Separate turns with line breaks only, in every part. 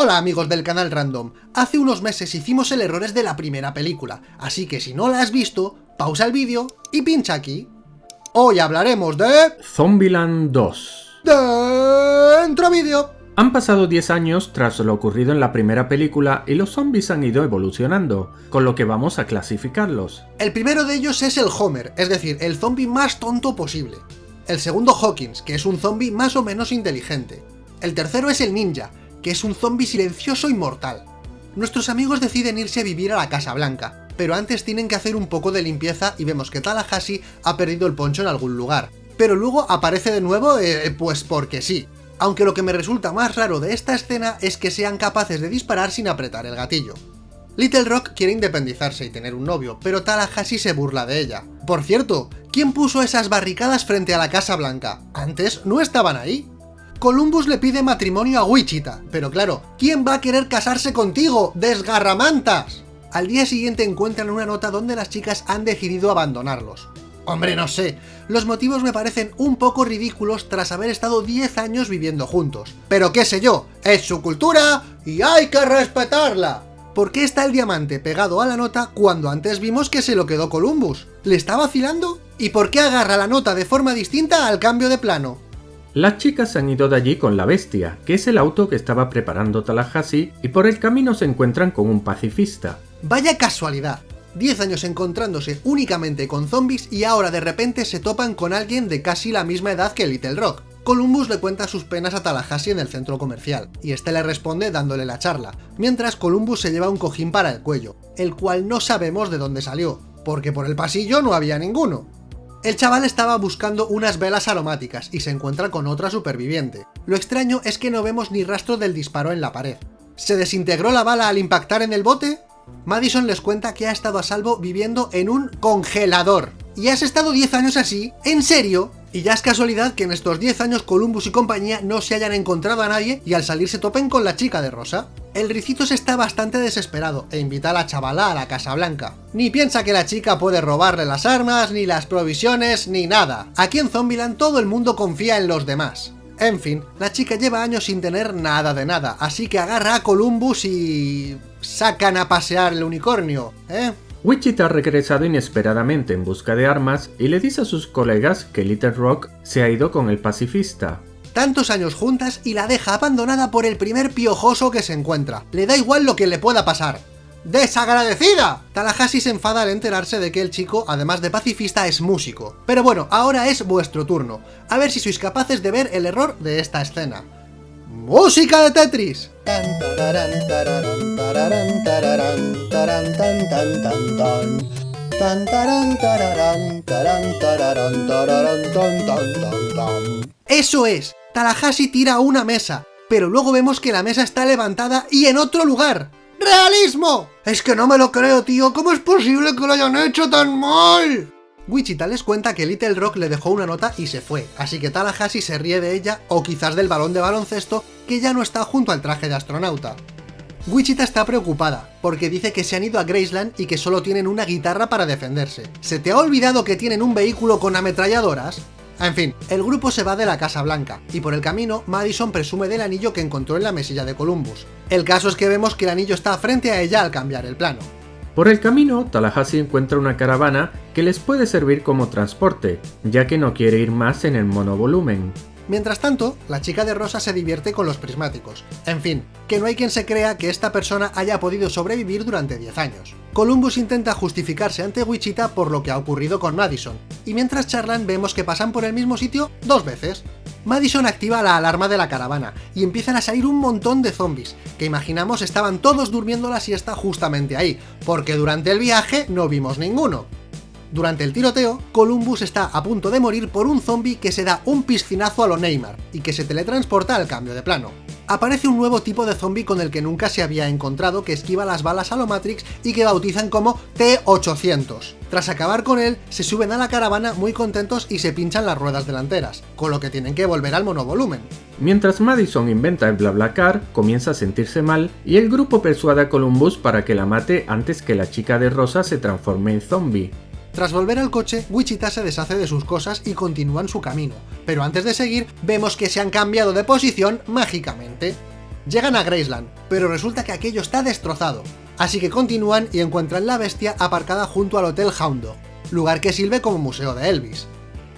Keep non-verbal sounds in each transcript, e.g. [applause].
Hola amigos del canal Random, hace unos meses hicimos el errores de la primera película, así que si no la has visto, pausa el vídeo y pincha aquí. Hoy hablaremos de...
Zombieland 2
Dentro vídeo.
Han pasado 10 años tras lo ocurrido en la primera película y los zombies han ido evolucionando, con lo que vamos a clasificarlos.
El primero de ellos es el Homer, es decir, el zombie más tonto posible. El segundo Hawkins, que es un zombie más o menos inteligente. El tercero es el Ninja, que es un zombie silencioso y mortal. Nuestros amigos deciden irse a vivir a la Casa Blanca, pero antes tienen que hacer un poco de limpieza y vemos que Tallahassee ha perdido el poncho en algún lugar. Pero luego aparece de nuevo, eh, pues porque sí. Aunque lo que me resulta más raro de esta escena es que sean capaces de disparar sin apretar el gatillo. Little Rock quiere independizarse y tener un novio, pero Tallahassee se burla de ella. Por cierto, ¿quién puso esas barricadas frente a la Casa Blanca? Antes no estaban ahí. Columbus le pide matrimonio a Wichita, pero claro, ¿quién va a querer casarse contigo, desgarramantas? Al día siguiente encuentran una nota donde las chicas han decidido abandonarlos. Hombre, no sé, los motivos me parecen un poco ridículos tras haber estado 10 años viviendo juntos. Pero qué sé yo, es su cultura y hay que respetarla. ¿Por qué está el diamante pegado a la nota cuando antes vimos que se lo quedó Columbus? ¿Le está vacilando? ¿Y por qué agarra la nota de forma distinta al cambio de plano?
Las chicas han ido de allí con la bestia, que es el auto que estaba preparando Tallahassee, y por el camino se encuentran con un pacifista.
Vaya casualidad. 10 años encontrándose únicamente con zombies y ahora de repente se topan con alguien de casi la misma edad que Little Rock. Columbus le cuenta sus penas a Tallahassee en el centro comercial, y este le responde dándole la charla, mientras Columbus se lleva un cojín para el cuello, el cual no sabemos de dónde salió, porque por el pasillo no había ninguno. El chaval estaba buscando unas velas aromáticas y se encuentra con otra superviviente. Lo extraño es que no vemos ni rastro del disparo en la pared. ¿Se desintegró la bala al impactar en el bote? Madison les cuenta que ha estado a salvo viviendo en un congelador. ¿Y has estado 10 años así? ¿En serio? Y ya es casualidad que en estos 10 años Columbus y compañía no se hayan encontrado a nadie y al salir se topen con la chica de Rosa. El Ricitos está bastante desesperado e invita a la chavala a la Casa Blanca. Ni piensa que la chica puede robarle las armas, ni las provisiones, ni nada. Aquí en Zombieland todo el mundo confía en los demás. En fin, la chica lleva años sin tener nada de nada, así que agarra a Columbus y... sacan a pasear el unicornio, ¿eh?
Wichita ha regresado inesperadamente en busca de armas y le dice a sus colegas que Little Rock se ha ido con el pacifista.
Tantos años juntas y la deja abandonada por el primer piojoso que se encuentra. Le da igual lo que le pueda pasar. ¡Desagradecida! Tallahassee se enfada al enterarse de que el chico, además de pacifista, es músico. Pero bueno, ahora es vuestro turno. A ver si sois capaces de ver el error de esta escena. ¡Música de Tetris! ¡Eso es! Tallahassee tira una mesa, pero luego vemos que la mesa está levantada y en otro lugar. ¡Realismo! Es que no me lo creo, tío. ¿Cómo es posible que lo hayan hecho tan mal? Wichita les cuenta que Little Rock le dejó una nota y se fue, así que Tallahassee se ríe de ella, o quizás del balón de baloncesto, que ya no está junto al traje de astronauta. Wichita está preocupada, porque dice que se han ido a Graceland y que solo tienen una guitarra para defenderse. ¿Se te ha olvidado que tienen un vehículo con ametralladoras? En fin, el grupo se va de la Casa Blanca, y por el camino Madison presume del anillo que encontró en la mesilla de Columbus. El caso es que vemos que el anillo está frente a ella al cambiar el plano.
Por el camino, Tallahassee encuentra una caravana que les puede servir como transporte, ya que no quiere ir más en el monovolumen.
Mientras tanto, la chica de rosa se divierte con los prismáticos. En fin, que no hay quien se crea que esta persona haya podido sobrevivir durante 10 años. Columbus intenta justificarse ante Wichita por lo que ha ocurrido con Madison, y mientras charlan vemos que pasan por el mismo sitio dos veces. Madison activa la alarma de la caravana, y empiezan a salir un montón de zombies, que imaginamos estaban todos durmiendo la siesta justamente ahí, porque durante el viaje no vimos ninguno. Durante el tiroteo, Columbus está a punto de morir por un zombie que se da un piscinazo a lo Neymar, y que se teletransporta al cambio de plano. Aparece un nuevo tipo de zombie con el que nunca se había encontrado que esquiva las balas a lo Matrix y que bautizan como T-800. Tras acabar con él, se suben a la caravana muy contentos y se pinchan las ruedas delanteras, con lo que tienen que volver al monovolumen.
Mientras Madison inventa el BlaBlaCar, comienza a sentirse mal y el grupo persuade a Columbus para que la mate antes que la chica de rosa se transforme en zombie.
Tras volver al coche, Wichita se deshace de sus cosas y continúan su camino, pero antes de seguir, vemos que se han cambiado de posición mágicamente. Llegan a Graceland, pero resulta que aquello está destrozado, así que continúan y encuentran la bestia aparcada junto al Hotel Hound lugar que sirve como museo de Elvis.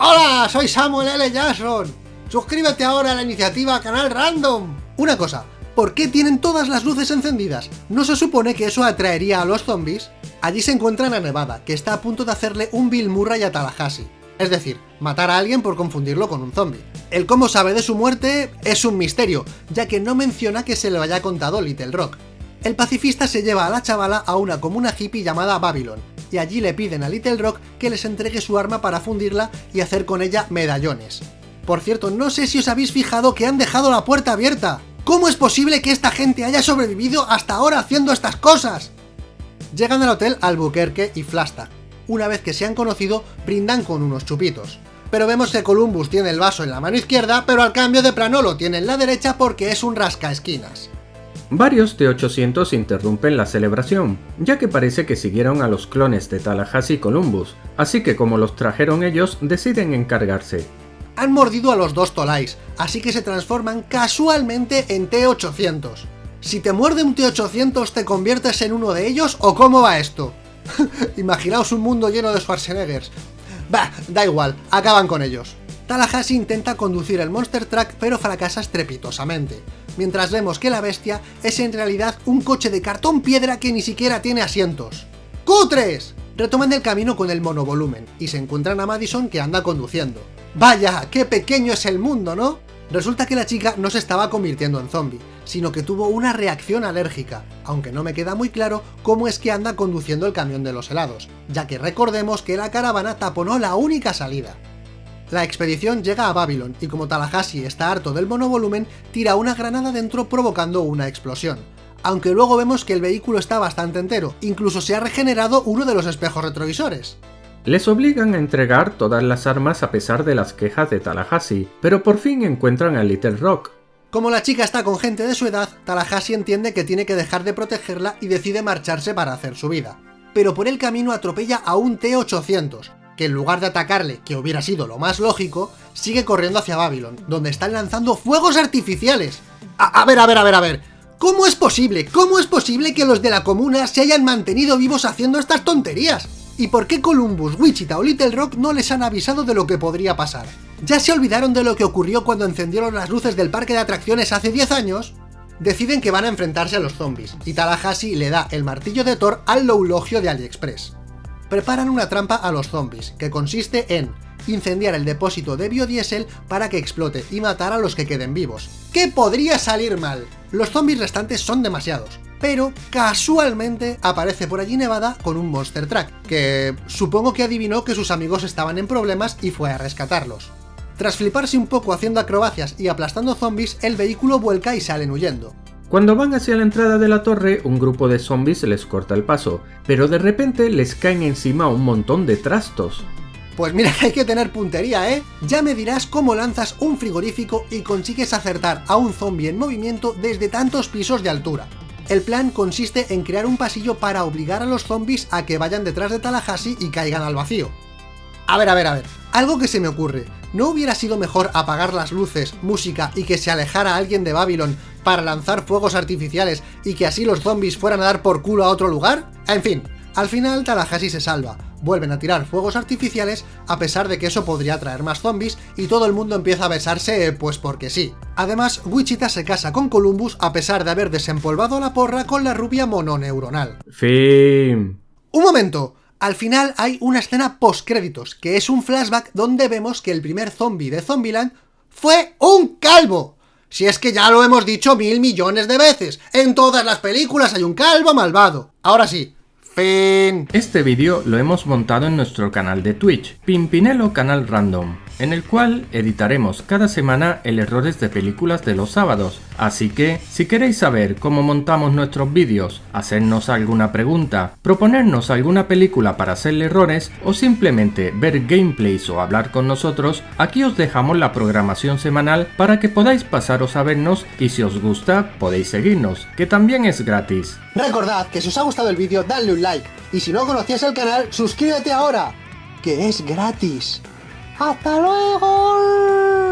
¡Hola! Soy Samuel L. Jackson. Suscríbete ahora a la iniciativa Canal Random. Una cosa, ¿por qué tienen todas las luces encendidas? ¿No se supone que eso atraería a los zombies? Allí se encuentran a Nevada, que está a punto de hacerle un Bill Murray a Tallahassee. Es decir, matar a alguien por confundirlo con un zombie. El cómo sabe de su muerte es un misterio, ya que no menciona que se le haya contado Little Rock. El pacifista se lleva a la chavala a una comuna hippie llamada Babylon, y allí le piden a Little Rock que les entregue su arma para fundirla y hacer con ella medallones. Por cierto, no sé si os habéis fijado que han dejado la puerta abierta. ¿Cómo es posible que esta gente haya sobrevivido hasta ahora haciendo estas cosas? Llegan al hotel Albuquerque y Flagstaff. Una vez que se han conocido, brindan con unos chupitos. Pero vemos que Columbus tiene el vaso en la mano izquierda, pero al cambio de plano lo tiene en la derecha porque es un rasca esquinas.
Varios T-800 interrumpen la celebración, ya que parece que siguieron a los clones de Tallahassee y Columbus, así que como los trajeron ellos, deciden encargarse.
Han mordido a los dos Tolais, así que se transforman casualmente en T-800. Si te muerde un T-800, ¿te conviertes en uno de ellos o cómo va esto? [laughs] Imaginaos un mundo lleno de Schwarzeneggers. Bah, da igual, acaban con ellos. Tallahassee intenta conducir el Monster Truck pero fracasa estrepitosamente, mientras vemos que la bestia es en realidad un coche de cartón piedra que ni siquiera tiene asientos. ¡Cutres! Retoman el camino con el monovolumen, y se encuentran a Madison que anda conduciendo. ¡Vaya! ¡Qué pequeño es el mundo, ¿no? Resulta que la chica no se estaba convirtiendo en zombie, sino que tuvo una reacción alérgica, aunque no me queda muy claro cómo es que anda conduciendo el camión de los helados, ya que recordemos que la caravana taponó la única salida. La expedición llega a Babylon y como Tallahassee está harto del monovolumen, tira una granada dentro provocando una explosión. Aunque luego vemos que el vehículo está bastante entero, incluso se ha regenerado uno de los espejos retrovisores.
Les obligan a entregar todas las armas a pesar de las quejas de Tallahassee, pero por fin encuentran a Little Rock.
Como la chica está con gente de su edad, Tallahassee entiende que tiene que dejar de protegerla y decide marcharse para hacer su vida. Pero por el camino atropella a un T-800, que en lugar de atacarle, que hubiera sido lo más lógico, sigue corriendo hacia Babylon, donde están lanzando fuegos artificiales. A, ver, a ver, a ver, a ver. ¿Cómo es posible? ¿Cómo es posible que los de la comuna se hayan mantenido vivos haciendo estas tonterías? ¿Y por qué Columbus, Wichita o Little Rock no les han avisado de lo que podría pasar? ¿Ya se olvidaron de lo que ocurrió cuando encendieron las luces del parque de atracciones hace 10 años? Deciden que van a enfrentarse a los zombies, y Tallahassee le da el martillo de Thor al loulogio de AliExpress preparan una trampa a los zombies, que consiste en incendiar el depósito de biodiesel para que explote y matar a los que queden vivos. ¿Qué podría salir mal? Los zombies restantes son demasiados, pero casualmente aparece por allí Nevada con un Monster Truck, que supongo que adivinó que sus amigos estaban en problemas y fue a rescatarlos. Tras fliparse un poco haciendo acrobacias y aplastando zombies, el vehículo vuelca y salen huyendo.
Cuando van hacia la entrada de la torre, un grupo de zombies les corta el paso, pero de repente les caen encima un montón de trastos.
Pues mira que [laughs] hay que tener puntería, ¿eh? Ya me dirás cómo lanzas un frigorífico y consigues acertar a un zombie en movimiento desde tantos pisos de altura. El plan consiste en crear un pasillo para obligar a los zombies a que vayan detrás de Tallahassee y caigan al vacío. A ver, a ver, a ver, algo que se me ocurre. ¿No hubiera sido mejor apagar las luces, música y que se alejara alguien de Babylon para lanzar fuegos artificiales y que así los zombies fueran a dar por culo a otro lugar? En fin, al final Tallahassee se salva, vuelven a tirar fuegos artificiales a pesar de que eso podría traer más zombies y todo el mundo empieza a besarse pues porque sí. Además, Wichita se casa con Columbus a pesar de haber desempolvado la porra con la rubia mononeuronal.
Fin.
¡Un momento! Al final hay una escena post-créditos, que es un flashback donde vemos que el primer zombie de Zombieland fue un calvo. Si es que ya lo hemos dicho mil millones de veces, en todas las películas hay un calvo malvado. Ahora sí,
Este vídeo lo hemos montado en nuestro canal de Twitch, Pimpinelo Canal Random en el cual editaremos cada semana el errores de películas de los sábados. Así que, si queréis saber cómo montamos nuestros vídeos, hacernos alguna pregunta, proponernos alguna película para hacerle errores o simplemente ver gameplays o hablar con nosotros, aquí os dejamos la programación semanal para que podáis pasaros a vernos y si os gusta podéis seguirnos, que también es gratis.
Recordad que si os ha gustado el vídeo dadle un like y si no conocías el canal suscríbete ahora, que es gratis. hasta luego.